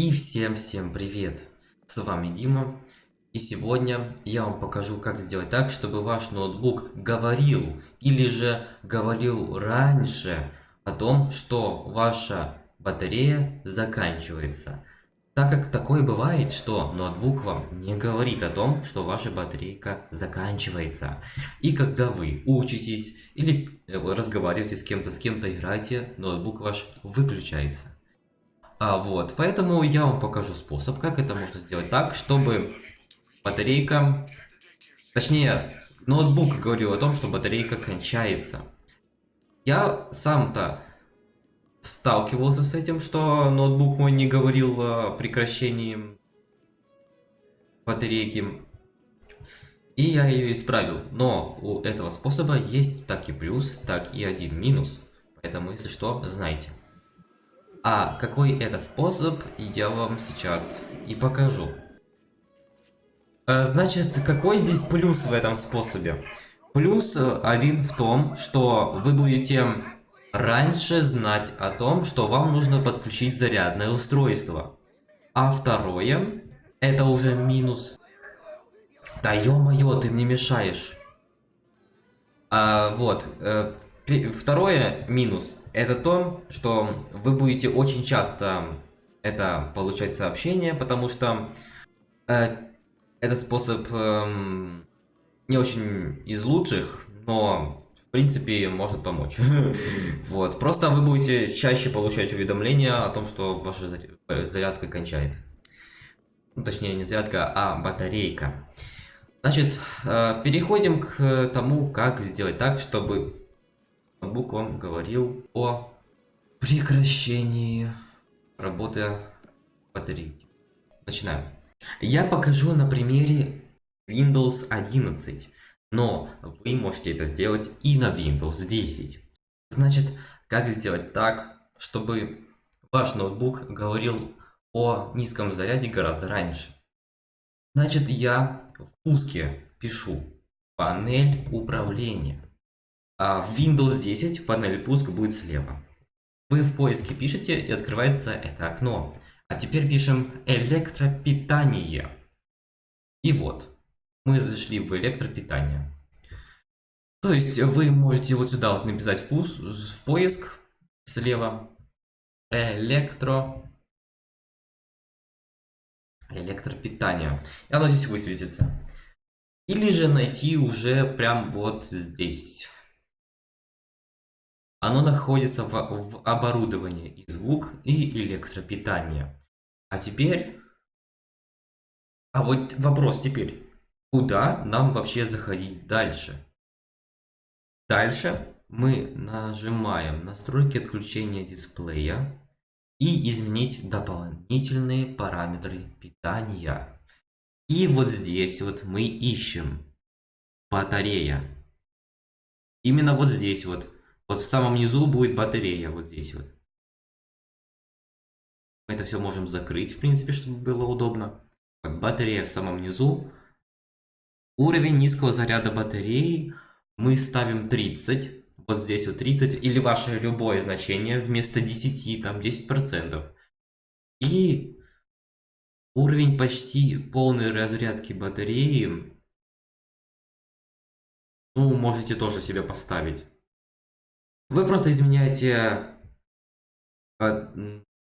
И всем-всем привет! С вами Дима. И сегодня я вам покажу, как сделать так, чтобы ваш ноутбук говорил или же говорил раньше о том, что ваша батарея заканчивается. Так как такое бывает, что ноутбук вам не говорит о том, что ваша батарейка заканчивается. И когда вы учитесь или э, разговариваете с кем-то, с кем-то играете, ноутбук ваш выключается. А вот, поэтому я вам покажу способ, как это можно сделать так, чтобы батарейка, точнее, ноутбук говорил о том, что батарейка кончается. Я сам-то сталкивался с этим, что ноутбук мой не говорил о прекращении батарейки. И я ее исправил. Но у этого способа есть так и плюс, так и один минус. Поэтому, если что, знайте. А какой это способ, я вам сейчас и покажу. А, значит, какой здесь плюс в этом способе? Плюс э, один в том, что вы будете раньше знать о том, что вам нужно подключить зарядное устройство. А второе, это уже минус. Да ё-моё, ты мне мешаешь. А, вот, э, Второе минус это то, что вы будете очень часто это получать сообщения, потому что э, этот способ э, не очень из лучших, но в принципе может помочь. Вот, просто вы будете чаще получать уведомления о том, что ваша зарядка кончается. Ну, точнее, не зарядка, а батарейка. Значит, э, переходим к тому, как сделать так, чтобы ноутбук вам говорил о прекращении работы батарейки. Начинаем. Я покажу на примере Windows 11, но вы можете это сделать и на Windows 10. Значит, как сделать так, чтобы ваш ноутбук говорил о низком заряде гораздо раньше. Значит, я в пуске пишу панель управления. А в Windows 10 панель пуск будет слева. Вы в поиске пишете и открывается это окно. А теперь пишем электропитание. И вот, мы зашли в электропитание. То есть вы можете вот сюда вот написать в, пус, в поиск слева электро электропитание. И оно здесь высветится. Или же найти уже прям вот здесь. Оно находится в, в оборудовании и звук, и электропитание. А теперь... А вот вопрос теперь. Куда нам вообще заходить дальше? Дальше мы нажимаем настройки отключения дисплея и изменить дополнительные параметры питания. И вот здесь вот мы ищем батарея. Именно вот здесь вот вот в самом низу будет батарея, вот здесь вот. Мы это все можем закрыть, в принципе, чтобы было удобно. Вот батарея в самом низу. Уровень низкого заряда батареи мы ставим 30. Вот здесь вот 30 или ваше любое значение вместо 10, там 10%. И уровень почти полной разрядки батареи, ну, можете тоже себе поставить. Вы просто изменяете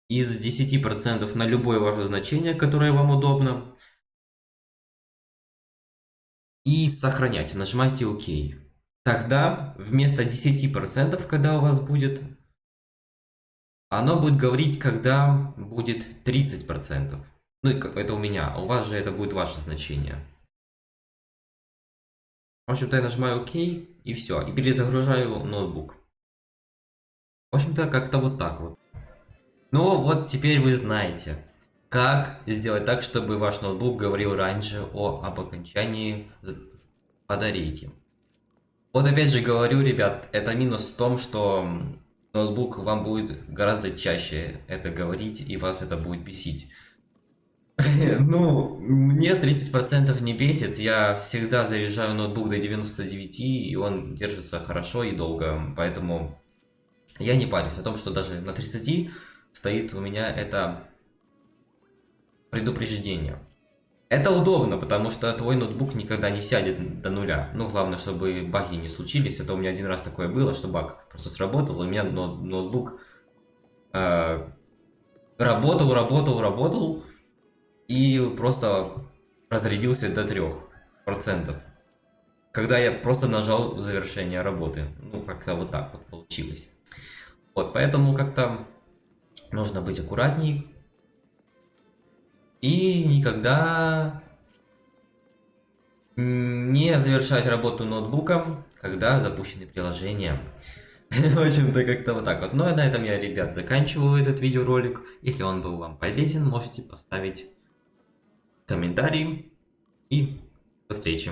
из 10% на любое ваше значение, которое вам удобно. И сохраняйте, нажимайте ОК. Тогда вместо 10%, когда у вас будет, оно будет говорить, когда будет 30%. Ну, это у меня, а у вас же это будет ваше значение. В общем-то, я нажимаю ОК и все. И перезагружаю ноутбук. В общем-то, как-то вот так вот. Ну, вот теперь вы знаете, как сделать так, чтобы ваш ноутбук говорил раньше о, об окончании батарейки. Вот опять же говорю, ребят, это минус в том, что ноутбук вам будет гораздо чаще это говорить, и вас это будет бесить. Ну, мне 30% не бесит, я всегда заряжаю ноутбук до 99, и он держится хорошо и долго, поэтому я не парюсь о том, что даже на 30 стоит у меня это предупреждение. Это удобно, потому что твой ноутбук никогда не сядет до нуля. Ну, главное, чтобы баги не случились. Это у меня один раз такое было, что баг просто сработал, у меня ноутбук э, работал, работал, работал, и просто разрядился до 3%. Когда я просто нажал завершение работы. Ну, как-то вот так вот получилось. Вот, поэтому как-то нужно быть аккуратней. И никогда не завершать работу ноутбуком, когда запущены приложения. В общем-то, как-то вот так вот. Ну, и на этом я, ребят, заканчиваю этот видеоролик. Если он был вам полезен, можете поставить комментарий. И до встречи.